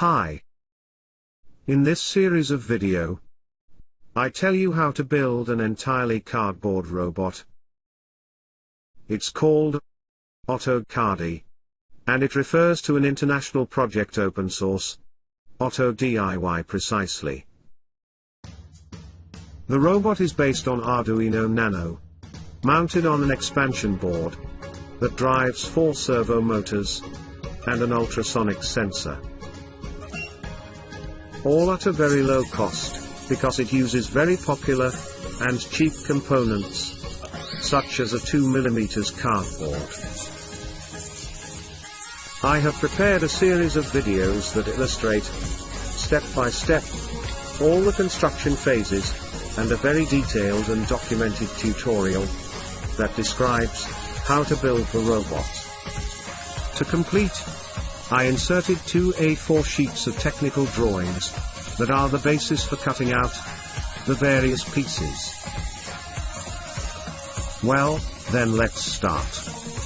Hi. In this series of video, I tell you how to build an entirely cardboard robot. It's called OttoCARDy. And it refers to an international project open source. Otto DIY precisely. The robot is based on Arduino Nano. Mounted on an expansion board. That drives four servo motors. And an ultrasonic sensor. All at a very low cost, because it uses very popular, and cheap components. Such as a 2mm cardboard. I have prepared a series of videos that illustrate, step by step, all the construction phases, and a very detailed and documented tutorial that describes how to build the robot. To complete, I inserted two A4 sheets of technical drawings that are the basis for cutting out the various pieces. Well, then let's start.